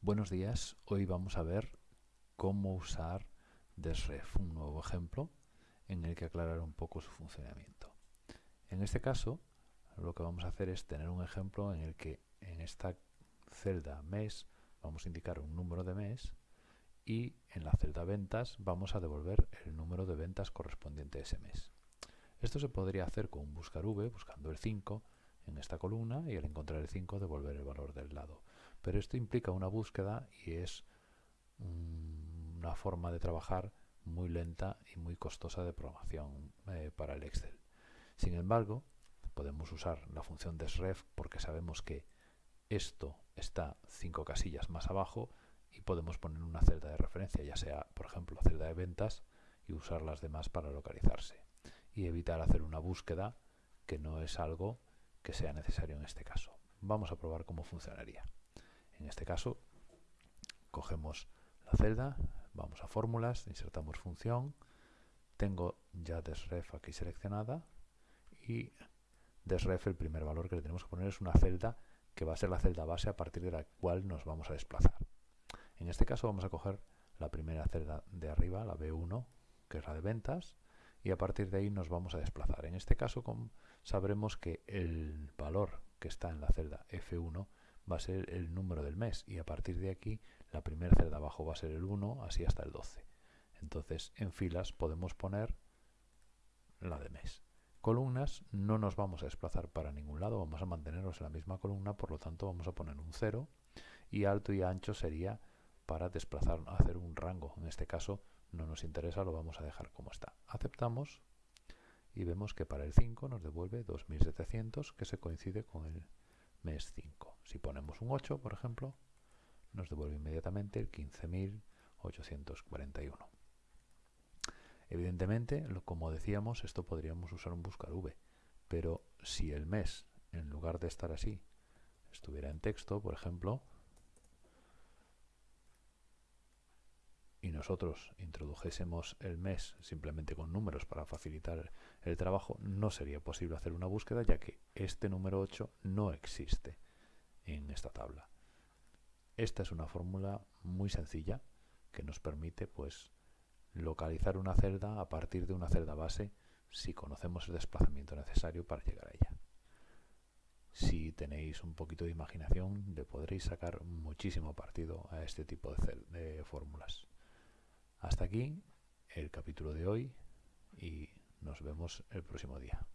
Buenos días, hoy vamos a ver cómo usar Desref, un nuevo ejemplo en el que aclarar un poco su funcionamiento. En este caso, lo que vamos a hacer es tener un ejemplo en el que en esta celda mes vamos a indicar un número de mes y en la celda ventas vamos a devolver el número de ventas correspondiente a ese mes. Esto se podría hacer con un buscar v, buscando el 5 en esta columna y al encontrar el 5 devolver el valor del lado. Pero esto implica una búsqueda y es una forma de trabajar muy lenta y muy costosa de programación eh, para el Excel. Sin embargo, podemos usar la función desref porque sabemos que esto está cinco casillas más abajo y podemos poner una celda de referencia, ya sea, por ejemplo, celda de ventas y usar las demás para localizarse y evitar hacer una búsqueda que no es algo que sea necesario en este caso. Vamos a probar cómo funcionaría. En este caso, cogemos la celda, vamos a fórmulas, insertamos función, tengo ya desref aquí seleccionada y desref el primer valor que le tenemos que poner es una celda que va a ser la celda base a partir de la cual nos vamos a desplazar. En este caso vamos a coger la primera celda de arriba, la B1, que es la de ventas, y a partir de ahí nos vamos a desplazar. En este caso sabremos que el valor que está en la celda F1 va a ser el número del mes y a partir de aquí la primera celda abajo va a ser el 1, así hasta el 12. Entonces en filas podemos poner la de mes. Columnas no nos vamos a desplazar para ningún lado, vamos a mantenernos en la misma columna, por lo tanto vamos a poner un 0 y alto y ancho sería para desplazar, hacer un rango. En este caso no nos interesa, lo vamos a dejar como está. Aceptamos y vemos que para el 5 nos devuelve 2700 que se coincide con el mes 5. Si ponemos un 8, por ejemplo, nos devuelve inmediatamente el 15.841. Evidentemente, como decíamos, esto podríamos usar un buscar v, pero si el mes, en lugar de estar así, estuviera en texto, por ejemplo, y nosotros introdujésemos el mes simplemente con números para facilitar el trabajo, no sería posible hacer una búsqueda ya que este número 8 no existe en esta tabla. Esta es una fórmula muy sencilla que nos permite pues localizar una celda a partir de una celda base si conocemos el desplazamiento necesario para llegar a ella. Si tenéis un poquito de imaginación, le podréis sacar muchísimo partido a este tipo de, de fórmulas. Hasta aquí el capítulo de hoy y nos vemos el próximo día.